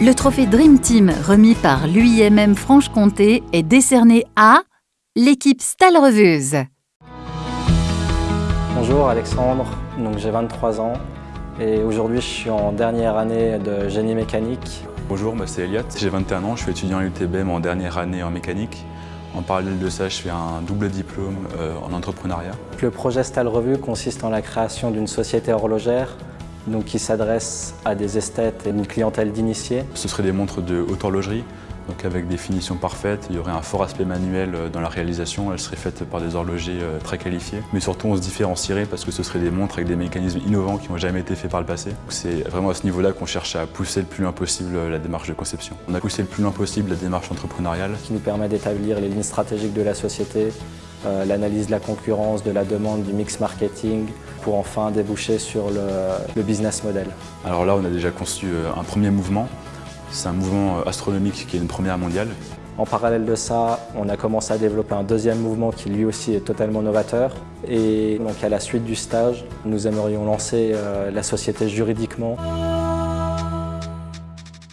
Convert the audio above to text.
Le trophée Dream Team remis par l'UIMM Franche-Comté est décerné à l'équipe Stalreveuse. Bonjour Alexandre, donc j'ai 23 ans et aujourd'hui je suis en dernière année de génie mécanique. Bonjour, moi c'est Elliot, j'ai 21 ans, je suis étudiant à l'UTBM en dernière année en mécanique. En parallèle de ça, je fais un double diplôme euh, en entrepreneuriat. Le projet Stal Revue consiste en la création d'une société horlogère donc qui s'adresse à des esthètes et une clientèle d'initiés. Ce seraient des montres de haute horlogerie, donc avec des finitions parfaites, il y aurait un fort aspect manuel euh, dans la réalisation, elles seraient faites par des horlogers euh, très qualifiés. Mais surtout on se différencierait parce que ce seraient des montres avec des mécanismes innovants qui n'ont jamais été faits par le passé. C'est vraiment à ce niveau-là qu'on cherche à pousser le plus loin possible euh, la démarche de conception. On a poussé le plus loin possible la démarche entrepreneuriale. Qui nous permet d'établir les lignes stratégiques de la société, l'analyse de la concurrence, de la demande, du mix marketing, pour enfin déboucher sur le, le business model. Alors là on a déjà conçu un premier mouvement c'est un mouvement euh, astronomique qui est une première mondiale. En parallèle de ça, on a commencé à développer un deuxième mouvement qui lui aussi est totalement novateur. Et donc à la suite du stage, nous aimerions lancer euh, la société juridiquement.